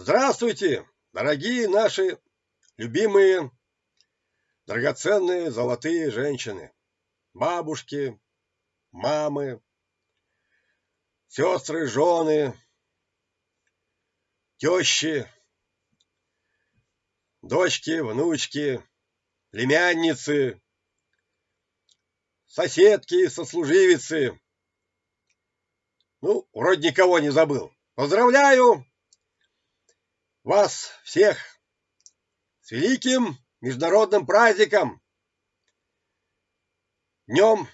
Здравствуйте, дорогие наши любимые, драгоценные золотые женщины, бабушки, мамы, сестры, жены, тещи, дочки, внучки, племянницы, соседки, сослуживицы. Ну, вроде никого не забыл. Поздравляю вас всех с великим международным праздником, днем,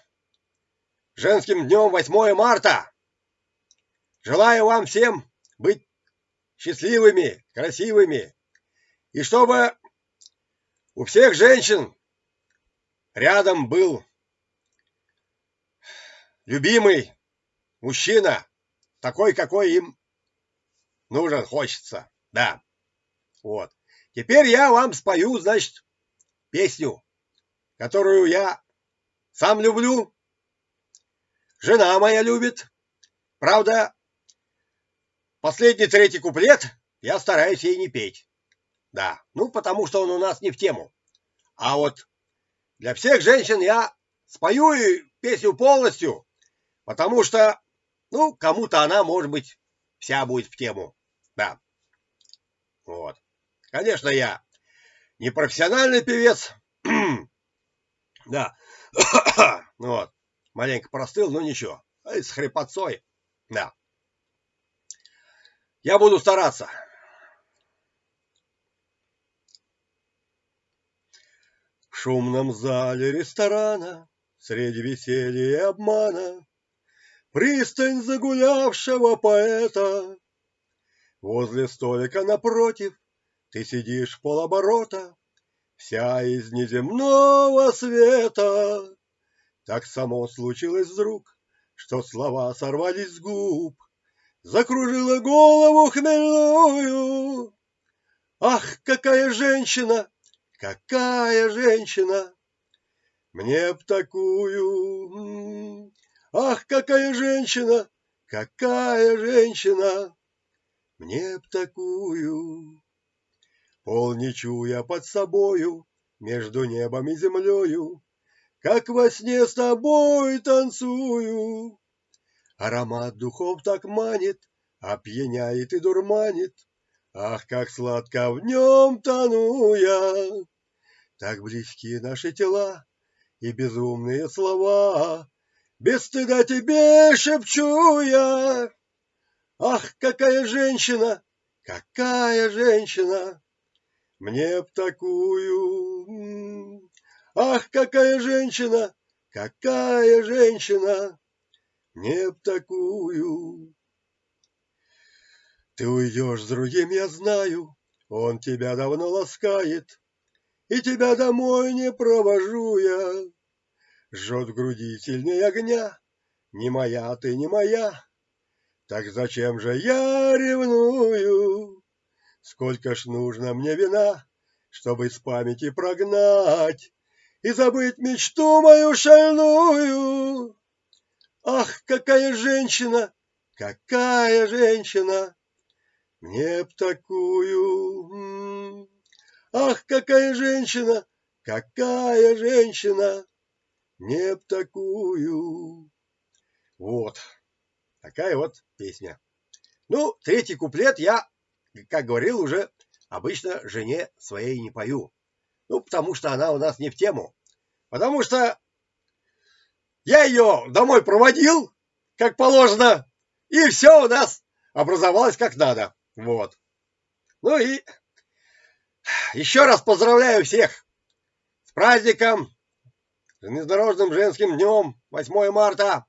женским днем 8 марта. Желаю вам всем быть счастливыми, красивыми, и чтобы у всех женщин рядом был любимый мужчина, такой, какой им нужен, хочется. Да. Вот. Теперь я вам спою, значит, песню, которую я сам люблю. Жена моя любит. Правда, последний третий куплет я стараюсь ей не петь. Да, ну потому что он у нас не в тему. А вот для всех женщин я спою и песню полностью, потому что, ну, кому-то она, может быть, вся будет в тему. Да. Вот. Конечно, я не профессиональный певец. да. вот. Маленько простыл, но ничего. С хрипотцой. Да. Я буду стараться. В шумном зале ресторана Среди веселья и обмана Пристань загулявшего поэта Возле столика напротив Ты сидишь полоборота, Вся из неземного света. Так само случилось вдруг, Что слова сорвались с губ, Закружила голову хмельную. Ах, какая женщина, какая женщина! Мне б такую... Ах, какая женщина, какая женщина! Мне б такую. Полничу я под собою, между небом и землею, Как во сне с тобой танцую. Аромат духов так манит, опьяняет и дурманит, Ах, как сладко в нем тону я! Так близки наши тела и безумные слова, Без стыда тебе шепчу я. Ах, какая женщина, какая женщина! Мне б такую. Ах, какая женщина, какая женщина! Мне б такую. Ты уйдешь с другим, я знаю, он тебя давно ласкает, И тебя домой не провожу я. Жжет груди сильнее огня, Не моя ты, не моя, так зачем же я ревную? Сколько ж нужно мне вина, чтобы с памяти прогнать И забыть мечту мою шальную? Ах, какая женщина, какая женщина! Мне б такую... Ах, какая женщина, какая женщина! Мне б такую... Вот. Такая вот песня. Ну, третий куплет я, как говорил уже, обычно жене своей не пою. Ну, потому что она у нас не в тему. Потому что я ее домой проводил, как положено, и все у нас образовалось как надо. Вот. Ну и еще раз поздравляю всех с праздником, с Международным женским днем 8 марта.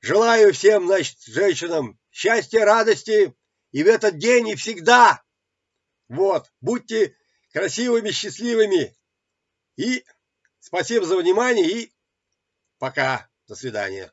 Желаю всем, значит, женщинам счастья, радости и в этот день, и всегда. Вот, будьте красивыми, счастливыми. И спасибо за внимание, и пока. До свидания.